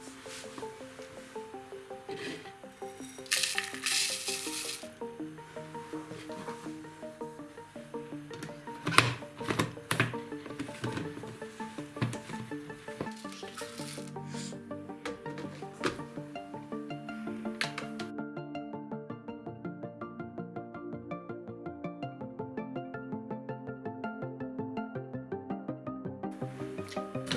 フフフフ。